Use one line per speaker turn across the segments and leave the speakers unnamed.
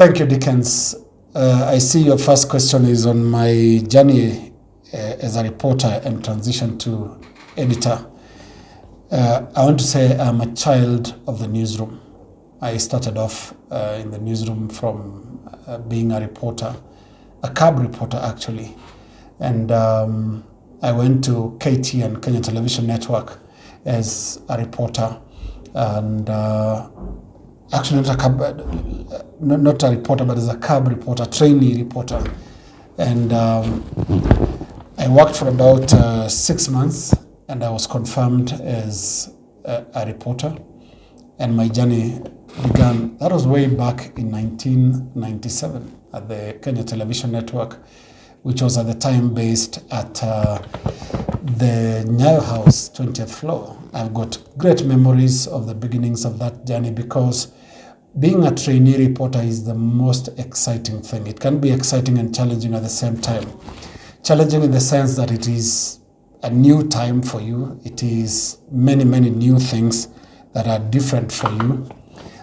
Thank you, Dickens. Uh, I see your first question is on my journey uh, as a reporter and transition to editor. Uh, I want to say I'm a child of the newsroom. I started off uh, in the newsroom from uh, being a reporter, a cub reporter actually. And um, I went to KTN Kenya Television Network, as a reporter. And uh, actually not a cab, uh, not, a reporter, but as a cub reporter, trainee reporter. And um, I worked for about uh, six months and I was confirmed as a, a reporter. And my journey began, that was way back in 1997 at the Kenya Television Network, which was at the time based at uh, the Nyayo House, 20th floor. I've got great memories of the beginnings of that journey because being a trainee reporter is the most exciting thing. It can be exciting and challenging at the same time. Challenging in the sense that it is a new time for you, it is many, many new things that are different for you,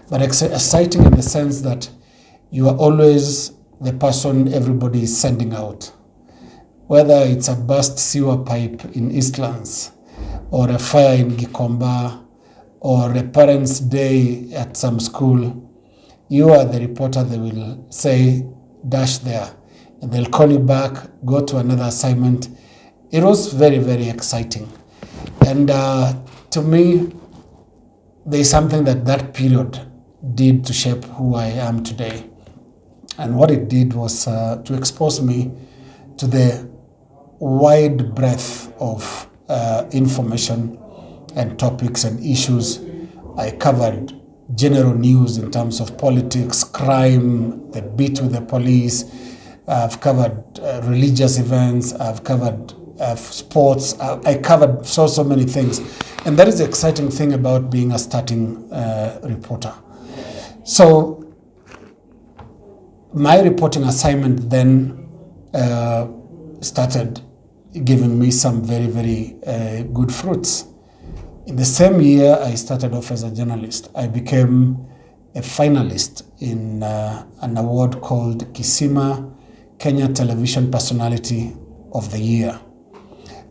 but exciting in the sense that you are always the person everybody is sending out. Whether it's a burst sewer pipe in Eastlands, or a fire in Gikomba, or a parents' day at some school, you are the reporter they will say, dash there. And they'll call you back, go to another assignment. It was very, very exciting. And uh, to me, there's something that that period did to shape who I am today. And what it did was uh, to expose me to the wide breadth of uh, information and topics and issues. I covered general news in terms of politics, crime, the beat with the police. I've covered uh, religious events. I've covered uh, sports. I, I covered so, so many things. And that is the exciting thing about being a starting uh, reporter. So my reporting assignment then uh, started giving me some very, very uh, good fruits. In the same year, I started off as a journalist. I became a finalist in uh, an award called Kisima Kenya Television Personality of the Year.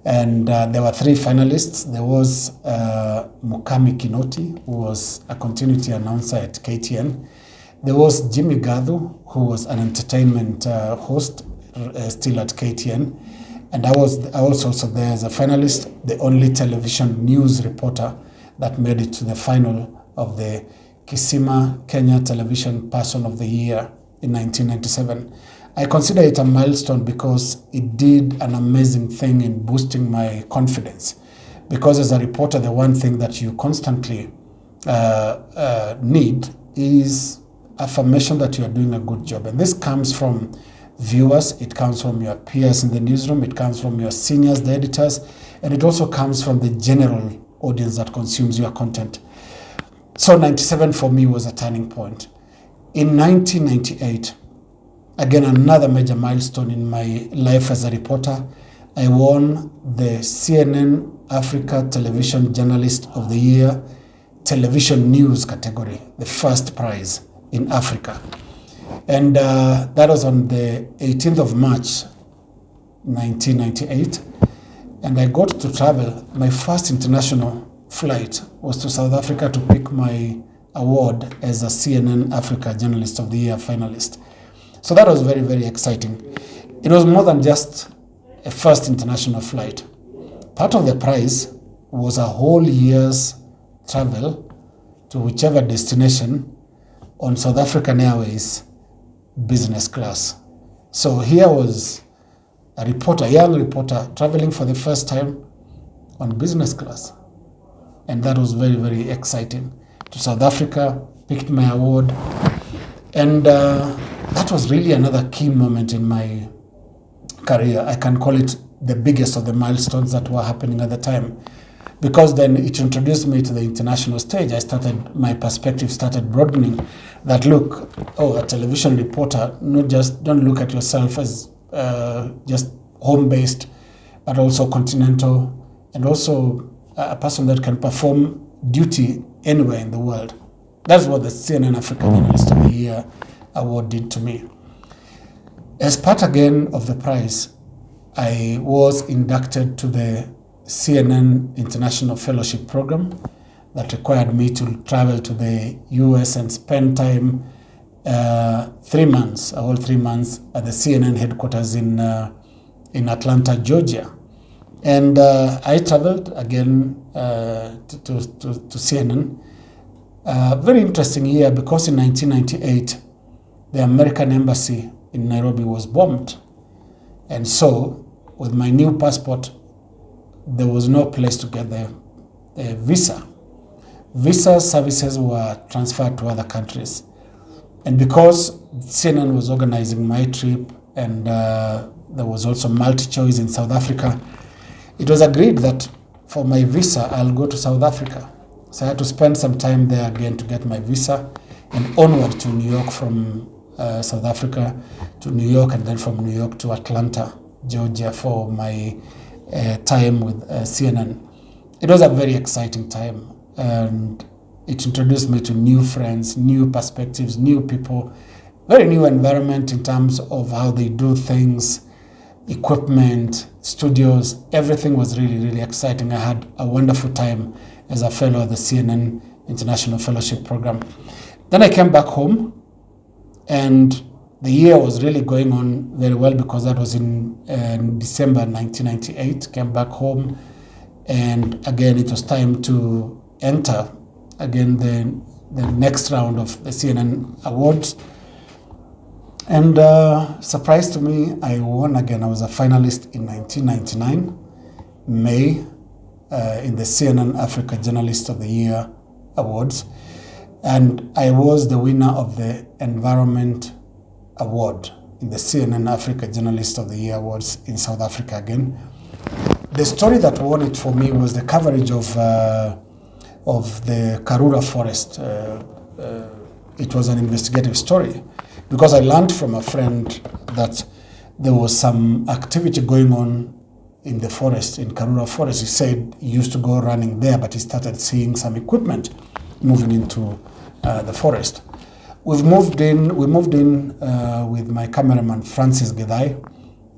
And uh, there were three finalists. There was uh, Mukami Kinoti, who was a continuity announcer at KTN. There was Jimmy Gathu, who was an entertainment uh, host uh, still at KTN. And I was, I was also there as a finalist, the only television news reporter that made it to the final of the Kisima Kenya Television Person of the Year in 1997. I consider it a milestone because it did an amazing thing in boosting my confidence. Because as a reporter, the one thing that you constantly uh, uh, need is affirmation that you are doing a good job. And this comes from viewers, it comes from your peers in the newsroom, it comes from your seniors, the editors, and it also comes from the general audience that consumes your content. So 97 for me was a turning point. In 1998, again another major milestone in my life as a reporter, I won the CNN Africa Television Journalist of the Year Television News category, the first prize in Africa. And uh, that was on the 18th of March, 1998. And I got to travel. My first international flight was to South Africa to pick my award as a CNN Africa Journalist of the Year finalist. So that was very, very exciting. It was more than just a first international flight. Part of the prize was a whole year's travel to whichever destination on South African Airways business class. So here was a reporter, a young reporter, traveling for the first time on business class. And that was very, very exciting. To South Africa, picked my award. And uh, that was really another key moment in my career. I can call it the biggest of the milestones that were happening at the time because then it introduced me to the international stage. I started, my perspective started broadening that look, oh, a television reporter, not just, don't look at yourself as uh, just home based, but also continental and also a person that can perform duty anywhere in the world. That's what the CNN African Journalist of the Year award did to me. As part again of the prize, I was inducted to the CNN International Fellowship Program that required me to travel to the US and spend time uh, three months, a whole three months at the CNN headquarters in, uh, in Atlanta, Georgia. And uh, I traveled again uh, to, to, to, CNN. Uh, very interesting year because in 1998, the American embassy in Nairobi was bombed. And so, with my new passport, there was no place to get the, the visa. Visa services were transferred to other countries. And because CNN was organizing my trip and uh, there was also MultiChoice in South Africa, it was agreed that for my visa, I'll go to South Africa. So I had to spend some time there again to get my visa and onward to New York from uh, South Africa to New York and then from New York to Atlanta, Georgia for my uh, time with uh, CNN. It was a very exciting time and it introduced me to new friends, new perspectives, new people, very new environment in terms of how they do things, equipment, studios, everything was really, really exciting. I had a wonderful time as a fellow at the CNN International Fellowship Program. Then I came back home and the year was really going on very well because that was in, uh, December 1998. Came back home, and again it was time to enter again the the next round of the CNN awards. And uh, surprise to me, I won again. I was a finalist in 1999, May, uh, in the CNN Africa Journalist of the Year Awards. And I was the winner of the Environment Award in the CNN Africa Journalist of the Year Awards in South Africa again. The story that won it for me was the coverage of, uh, of the Karura forest. Uh, uh, it was an investigative story because I learned from a friend that there was some activity going on in the forest, in Karura forest. He said he used to go running there, but he started seeing some equipment moving into uh, the forest. We've moved in, we moved in uh, with my cameraman Francis Gedai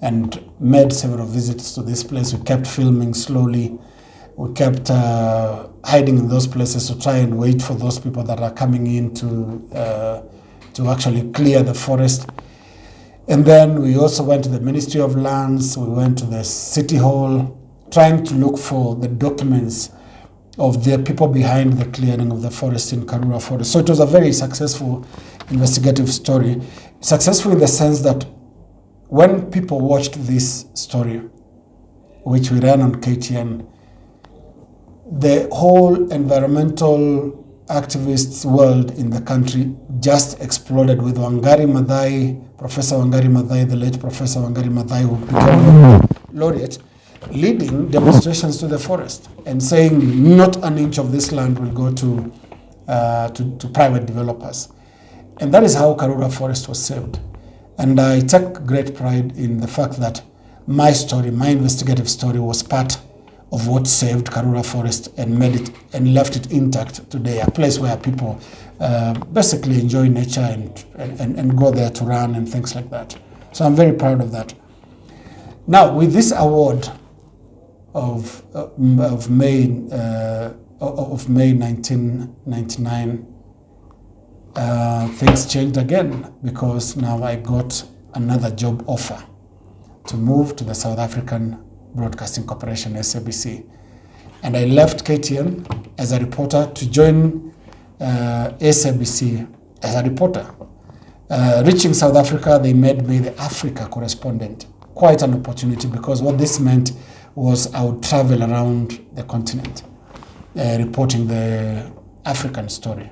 and made several visits to this place. We kept filming slowly. We kept uh, hiding in those places to try and wait for those people that are coming in to, uh, to actually clear the forest. And then we also went to the Ministry of Lands, we went to the City Hall, trying to look for the documents of the people behind the clearing of the forest in Karura Forest. So it was a very successful investigative story. Successful in the sense that when people watched this story, which we ran on KTN, the whole environmental activists world in the country just exploded with Wangari Maathai, Professor Wangari Maathai, the late Professor Wangari Maathai, who became a laureate leading demonstrations to the forest and saying not an inch of this land will go to, uh, to, to, private developers. And that is how Karura Forest was saved. And I take great pride in the fact that my story, my investigative story, was part of what saved Karura Forest and made it and left it intact today, a place where people uh, basically enjoy nature and, and, and go there to run and things like that. So I'm very proud of that. Now, with this award, of, uh, of May uh, of May 1999, uh, things changed again because now I got another job offer to move to the South African Broadcasting Corporation (SABC), and I left KTN as a reporter to join uh, SABC as a reporter. Uh, reaching South Africa, they made me the Africa correspondent. Quite an opportunity because what this meant was I would travel around the continent uh, reporting the African story.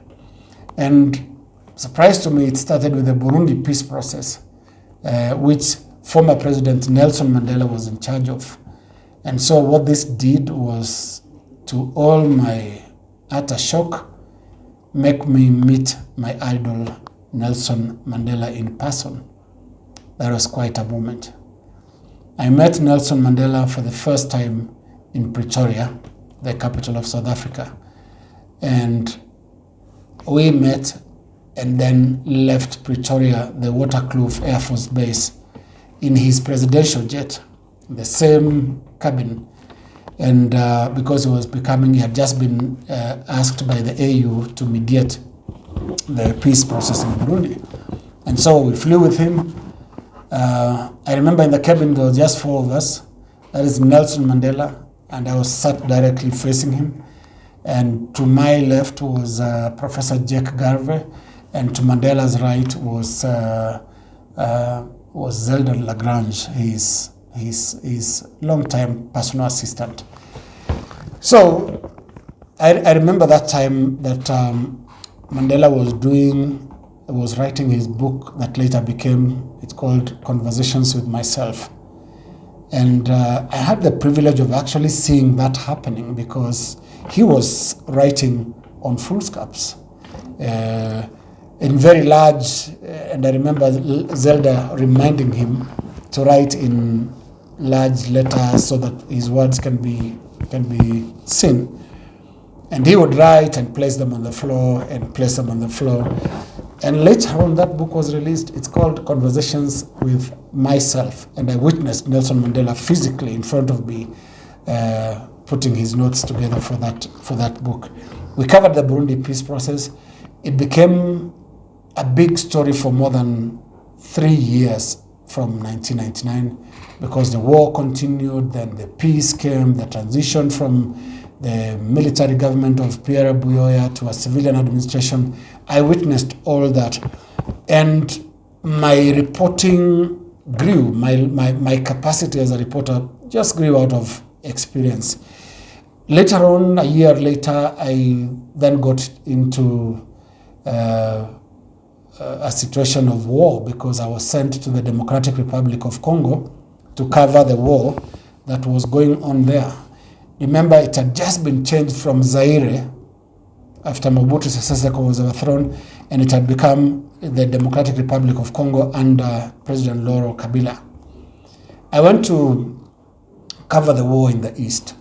And surprise to me, it started with the Burundi peace process, uh, which former President Nelson Mandela was in charge of. And so what this did was, to all my utter shock, make me meet my idol Nelson Mandela in person. That was quite a moment. I met Nelson Mandela for the first time in Pretoria, the capital of South Africa. And we met and then left Pretoria, the Waterkloof Air Force Base, in his presidential jet, the same cabin. And uh, because he was becoming, he had just been uh, asked by the AU to mediate the peace process in Burundi. And so we flew with him. Uh, I remember in the cabin there was just four of us. That is Nelson Mandela, and I was sat directly facing him. And to my left was uh, Professor Jack Garvey, and to Mandela's right was uh, uh, was Zelda la Grange, his his his long-time personal assistant. So I, I remember that time that um, Mandela was doing was writing his book that later became it's called Conversations with Myself. And uh, I had the privilege of actually seeing that happening because he was writing on foolscaps. Uh, in very large, uh, and I remember Zelda reminding him to write in large letters so that his words can be can be seen. And he would write and place them on the floor and place them on the floor. And later on, that book was released. It's called Conversations with Myself. And I witnessed Nelson Mandela physically in front of me, uh, putting his notes together for that, for that book. We covered the Burundi peace process. It became a big story for more than three years from 1999 because the war continued, then the peace came, the transition from the military government of Pierre Buyoya to a civilian administration. I witnessed all that. And my reporting grew, my, my, my capacity as a reporter just grew out of experience. Later on, a year later, I then got into uh, a situation of war because I was sent to the Democratic Republic of Congo to cover the war that was going on there. Remember, it had just been changed from Zaire after Mobutu Sese Seko was overthrown, and it had become the Democratic Republic of Congo under President Laurent Kabila. I went to cover the war in the east,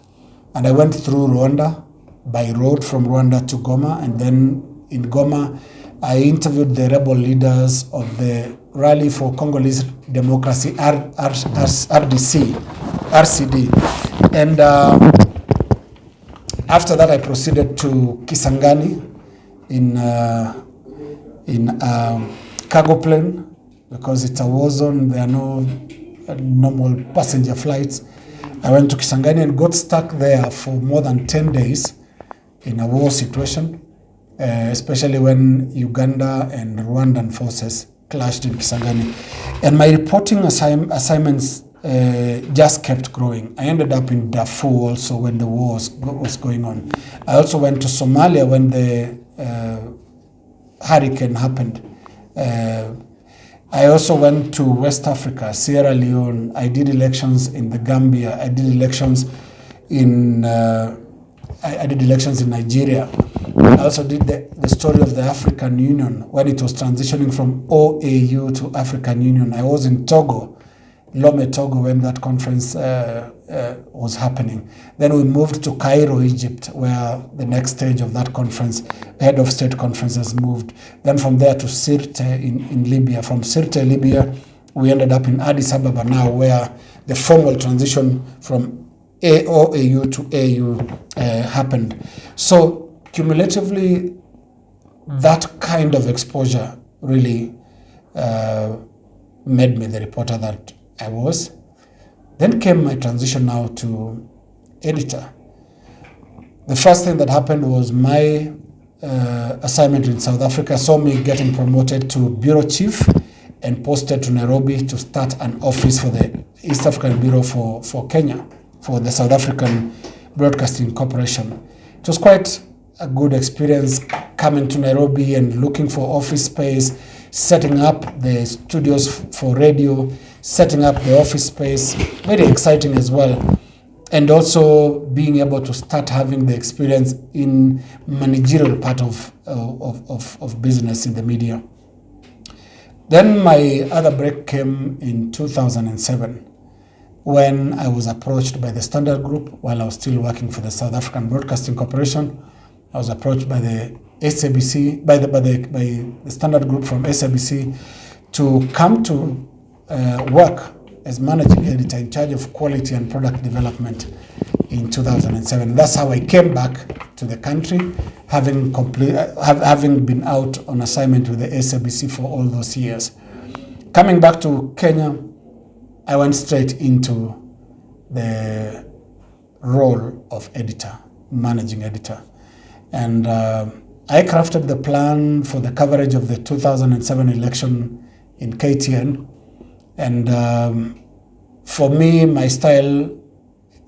and I went through Rwanda by road from Rwanda to Goma, and then in Goma, I interviewed the rebel leaders of the Rally for Congolese Democracy, R, R, RDC, RCD. And uh, after that, I proceeded to Kisangani in, uh, in um, cargo plane because it's a war zone. There are no uh, normal passenger flights. I went to Kisangani and got stuck there for more than 10 days in a war situation. Uh, especially when Uganda and Rwandan forces clashed in Kisangani. And my reporting assign assignments uh, just kept growing. I ended up in Darfur also when the war was, was going on. I also went to Somalia when the uh, hurricane happened. Uh, I also went to West Africa, Sierra Leone. I did elections in the Gambia. I did elections in uh, I, I did elections in Nigeria. I also did the, the story of the African Union when it was transitioning from OAU to African Union. I was in Togo, Lome, Togo, when that conference uh, uh, was happening. Then we moved to Cairo, Egypt, where the next stage of that conference, head of state conferences moved. Then from there to Sirte in, in Libya. From Sirte, Libya, we ended up in Addis Ababa now, where the formal transition from AOAU to AU uh, happened. So cumulatively, that kind of exposure really uh, made me the reporter that I was. Then came my transition now to editor. The first thing that happened was my uh, assignment in South Africa saw me getting promoted to bureau chief and posted to Nairobi to start an office for the East African Bureau for, for Kenya for the South African Broadcasting Corporation. It was quite a good experience coming to Nairobi and looking for office space, setting up the studios for radio, setting up the office space, very exciting as well. And also being able to start having the experience in managerial part of, uh, of, of, of business in the media. Then my other break came in 2007 when I was approached by the Standard Group while I was still working for the South African Broadcasting Corporation. I was approached by the SABC, by the, by the, by the standard group from SABC to come to uh, work as managing editor in charge of quality and product development in 2007. That's how I came back to the country, having, complete, have, having been out on assignment with the SABC for all those years. Coming back to Kenya, I went straight into the role of editor, managing editor. And uh, I crafted the plan for the coverage of the 2007 election in KTN. And um, for me, my style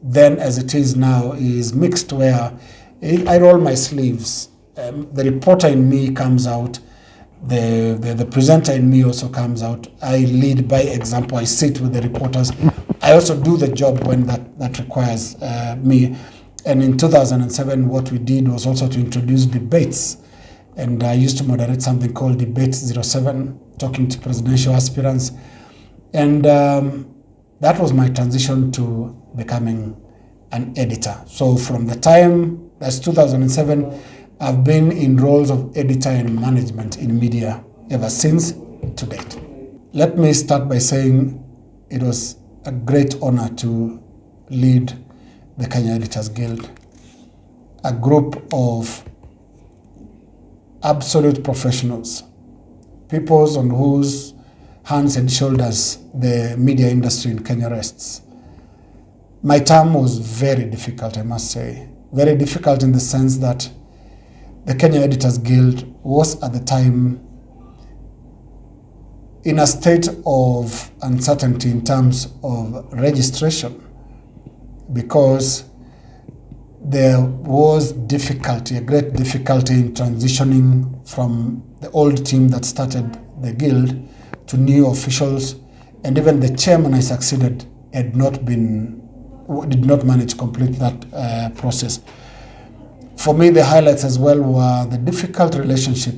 then as it is now is mixed where I roll my sleeves. Um, the reporter in me comes out. The, the, the presenter in me also comes out. I lead by example. I sit with the reporters. I also do the job when that, that requires uh, me. And in 2007, what we did was also to introduce debates. And I used to moderate something called Debate 07, talking to presidential aspirants. And um, that was my transition to becoming an editor. So from the time, that's 2007, I've been in roles of editor and management in media ever since to date. Let me start by saying it was a great honor to lead the Kenya Editors Guild, a group of absolute professionals, people on whose hands and shoulders the media industry in Kenya rests. My term was very difficult, I must say. Very difficult in the sense that the Kenya Editors Guild was at the time in a state of uncertainty in terms of registration because there was difficulty, a great difficulty in transitioning from the old team that started the guild to new officials, and even the chairman I succeeded had not been, did not manage to complete that uh, process. For me, the highlights as well were the difficult relationship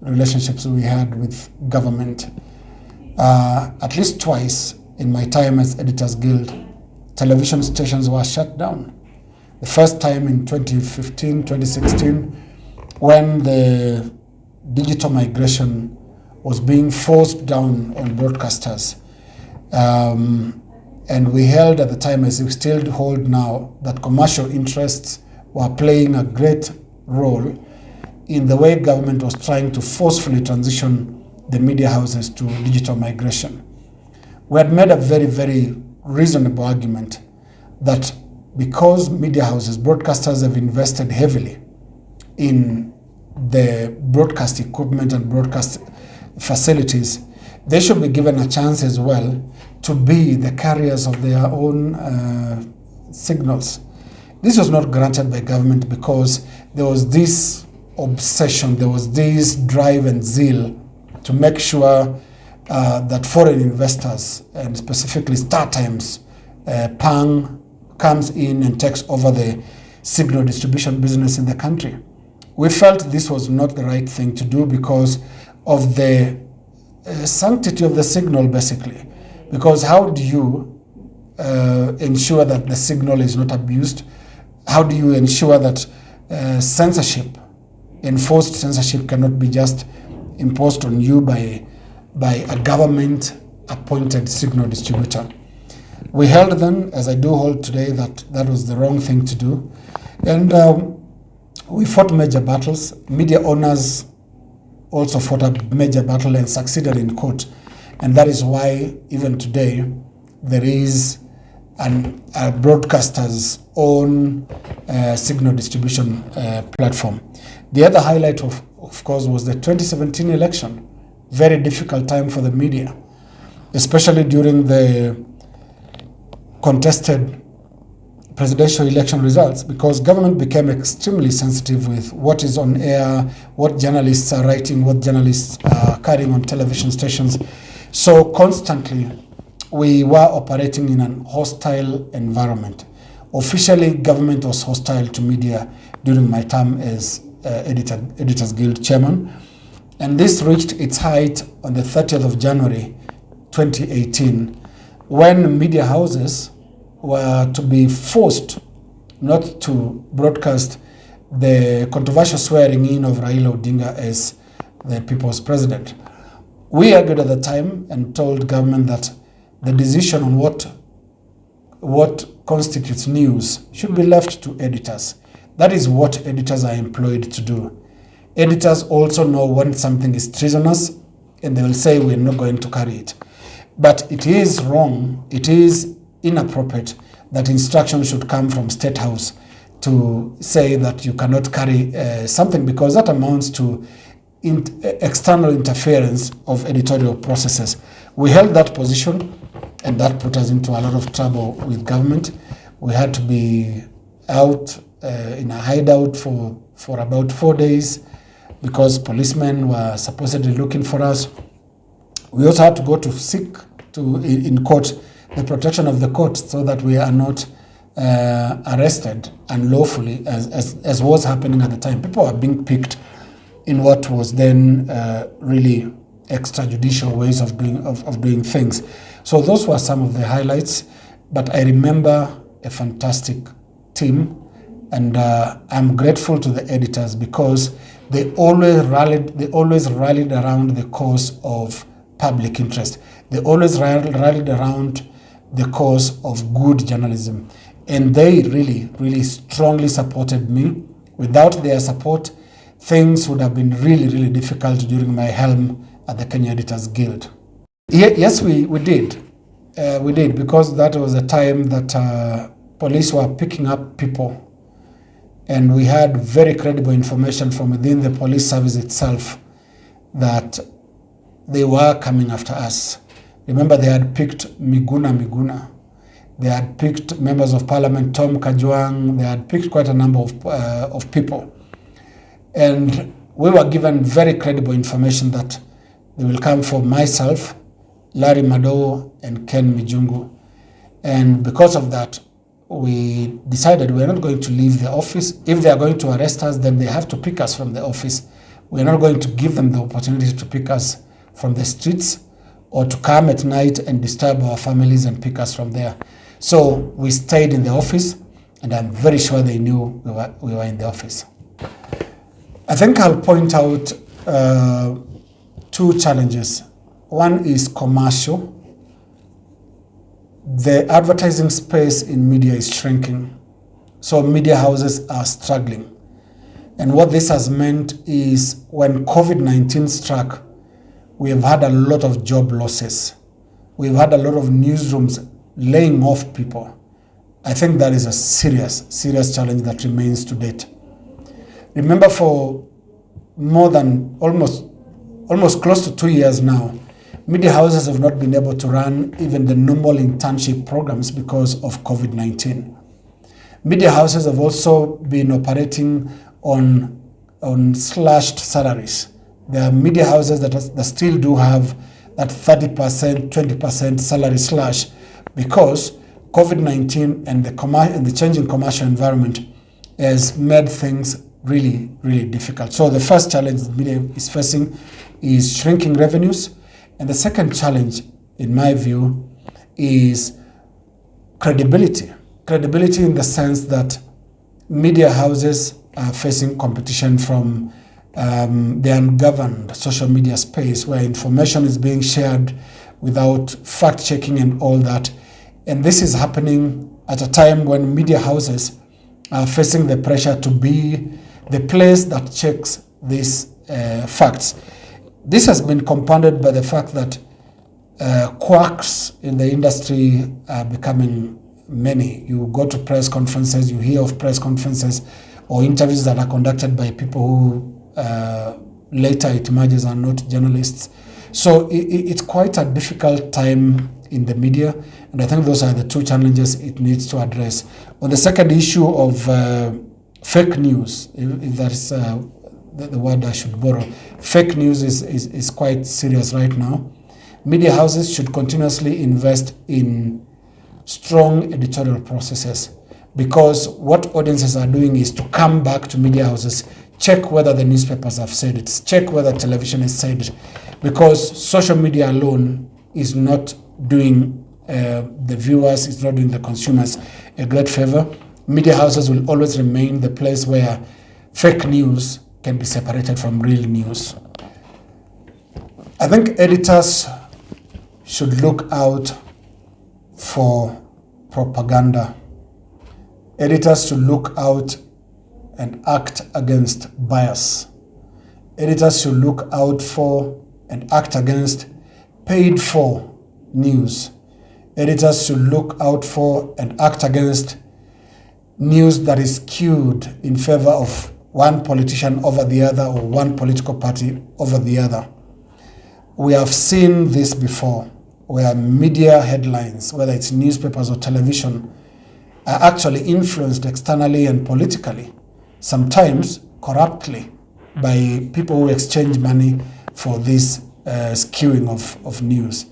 relationships we had with government. Uh, at least twice in my time as Editors Guild, television stations were shut down. The first time in 2015, 2016, when the digital migration was being forced down on broadcasters. Um, and we held at the time, as we still hold now, that commercial interests were playing a great role in the way government was trying to forcefully transition the media houses to digital migration. We had made a very, very reasonable argument that because media houses, broadcasters have invested heavily in the broadcast equipment and broadcast facilities, they should be given a chance as well to be the carriers of their own uh, signals. This was not granted by government because there was this obsession, there was this drive and zeal to make sure uh, that foreign investors, and specifically StarTimes, uh, Pang, comes in and takes over the signal distribution business in the country. We felt this was not the right thing to do because of the uh, sanctity of the signal, basically. Because how do you uh, ensure that the signal is not abused? How do you ensure that uh, censorship, enforced censorship, cannot be just imposed on you by, by a government appointed signal distributor? We held then, as I do hold today, that that was the wrong thing to do. And um, we fought major battles. Media owners also fought a major battle and succeeded in court. And that is why, even today, there is an, a broadcaster's own uh, signal distribution uh, platform. The other highlight, of, of course, was the 2017 election. Very difficult time for the media, especially during the contested presidential election results because government became extremely sensitive with what is on air, what journalists are writing, what journalists are carrying on television stations. So constantly we were operating in an hostile environment. Officially, government was hostile to media during my time as uh, editor, Editors Guild chairman. And this reached its height on the 30th of January 2018 when media houses were to be forced not to broadcast the controversial swearing in of Raila Odinga as the people's president. We argued at the time and told government that the decision on what what constitutes news should be left to editors. That is what editors are employed to do. Editors also know when something is treasonous and they will say we're not going to carry it. But it is wrong, it is inappropriate that instruction should come from State House to say that you cannot carry uh, something because that amounts to in, external interference of editorial processes. We held that position and that put us into a lot of trouble with government. We had to be out uh, in a hideout for, for about four days because policemen were supposedly looking for us. We also had to go to seek to in court the protection of the court so that we are not uh, arrested unlawfully as, as, as was happening at the time. People are being picked in what was then uh, really extrajudicial ways of doing, of, of doing things. So those were some of the highlights, but I remember a fantastic team and uh, I'm grateful to the editors because they always rallied, they always rallied around the cause of public interest. They always rallied around the cause of good journalism. And they really, really strongly supported me. Without their support, things would have been really, really difficult during my helm at the Kenya Editors Guild. Yes, we, we did. Uh, we did because that was a time that uh, police were picking up people and we had very credible information from within the police service itself that they were coming after us. Remember, they had picked Miguna Miguna. They had picked members of parliament, Tom Kajwang. They had picked quite a number of, uh, of people. And we were given very credible information that they will come for myself, Larry Madowo, and Ken Mijungu. And because of that, we decided we're not going to leave the office. If they are going to arrest us, then they have to pick us from the office. We're not going to give them the opportunity to pick us from the streets or to come at night and disturb our families and pick us from there. So we stayed in the office, and I'm very sure they knew we were, we were in the office. I think I'll point out uh, two challenges. One is commercial. The advertising space in media is shrinking, so media houses are struggling. And what this has meant is when COVID-19 struck, we have had a lot of job losses. We've had a lot of newsrooms laying off people. I think that is a serious, serious challenge that remains to date. Remember for more than almost, almost close to two years now, media houses have not been able to run even the normal internship programs because of COVID-19. Media houses have also been operating on, on slashed salaries. There are media houses that, that still do have that 30%, 20% salary slash because COVID-19 and the, and the changing commercial environment has made things really, really difficult. So the first challenge the media is facing is shrinking revenues. And the second challenge, in my view, is credibility. Credibility in the sense that media houses are facing competition from um, the ungoverned social media space where information is being shared without fact checking and all that. And this is happening at a time when media houses are facing the pressure to be the place that checks these uh, facts. This has been compounded by the fact that uh, quacks in the industry are becoming many. You go to press conferences, you hear of press conferences or interviews that are conducted by people who uh, later it emerges are not journalists. So it, it's quite a difficult time in the media, and I think those are the two challenges it needs to address. On the second issue of uh, fake news, if, if that is uh, the, the, word I should borrow, fake news is, is, is quite serious right now. Media houses should continuously invest in strong editorial processes because what audiences are doing is to come back to media houses check whether the newspapers have said it, check whether television has said it, because social media alone is not doing uh, the viewers, it's not doing the consumers a great favor. Media houses will always remain the place where fake news can be separated from real news. I think editors should look out for propaganda. Editors should look out and act against bias. Editors should look out for and act against paid for news. Editors should look out for and act against news that is skewed in favor of one politician over the other or one political party over the other. We have seen this before, where media headlines, whether it's newspapers or television, are actually influenced externally and politically, sometimes corruptly, by people who exchange money for this uh, skewing of, of news.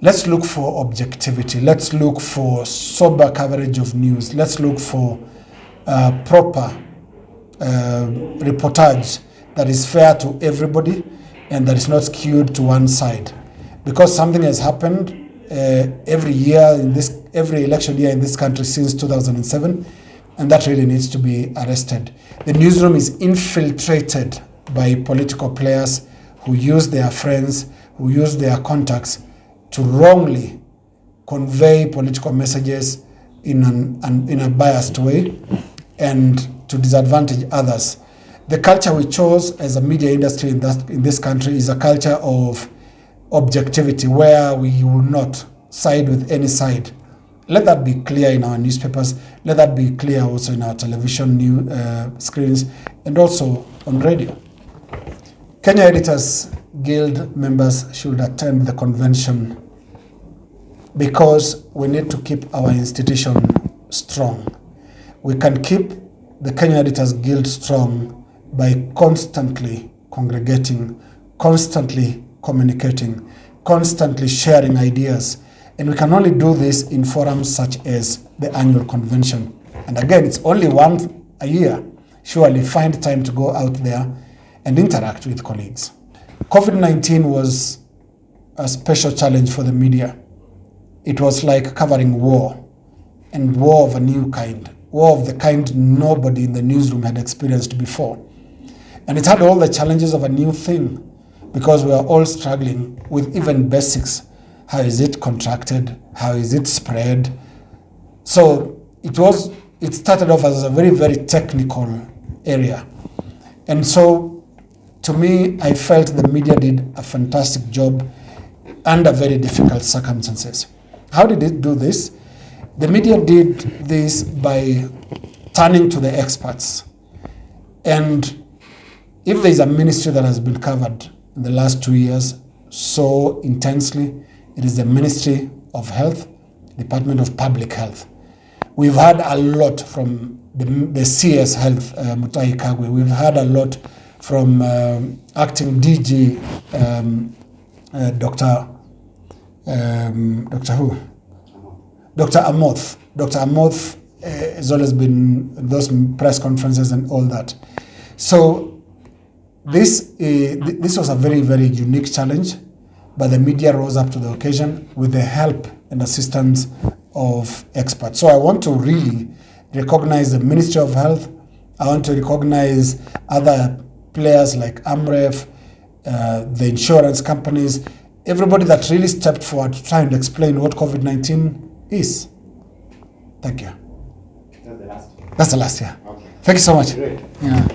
Let's look for objectivity. Let's look for sober coverage of news. Let's look for uh, proper uh, reportage that is fair to everybody and that is not skewed to one side. Because something has happened uh, every year in this, every election year in this country since 2007, and that really needs to be arrested. The newsroom is infiltrated by political players who use their friends, who use their contacts to wrongly convey political messages in, an, an, in a biased way and to disadvantage others. The culture we chose as a media industry in, that, in this country is a culture of objectivity where we will not side with any side. Let that be clear in our newspapers. Let that be clear also in our television new uh, screens and also on radio. Kenya Editors Guild members should attend the convention because we need to keep our institution strong. We can keep the Kenya Editors Guild strong by constantly congregating, constantly communicating, constantly sharing ideas. And we can only do this in forums such as the annual convention. And again, it's only once a year. Surely find time to go out there and interact with colleagues. COVID-19 was a special challenge for the media. It was like covering war, and war of a new kind, war of the kind nobody in the newsroom had experienced before. And it had all the challenges of a new thing, because we are all struggling with even basics. How is it contracted? How is it spread? So it was, it started off as a very, very technical area. And so to me, I felt the media did a fantastic job under very difficult circumstances. How did it do this? The media did this by turning to the experts. And if there is a ministry that has been covered in the last two years so intensely, it is the Ministry of Health, Department of Public Health. We've had a lot from the, the CS Health, uh, Mutahi Kagwe. We've had a lot from um, acting DG, um, uh, Dr. Um, Dr. who? Dr. Amoth. Dr. Amoth uh, has always been those press conferences and all that. So this, uh, th this was a very, very unique challenge, but the media rose up to the occasion with the help and assistance of experts. So I want to really recognize the Ministry of Health. I want to recognize other players like Amref, uh, the insurance companies, everybody that really stepped forward to try and explain what COVID-19 is. Thank you.
That's the last.
That's the last year.
Okay.
Thank you so much.
Great.
Yeah.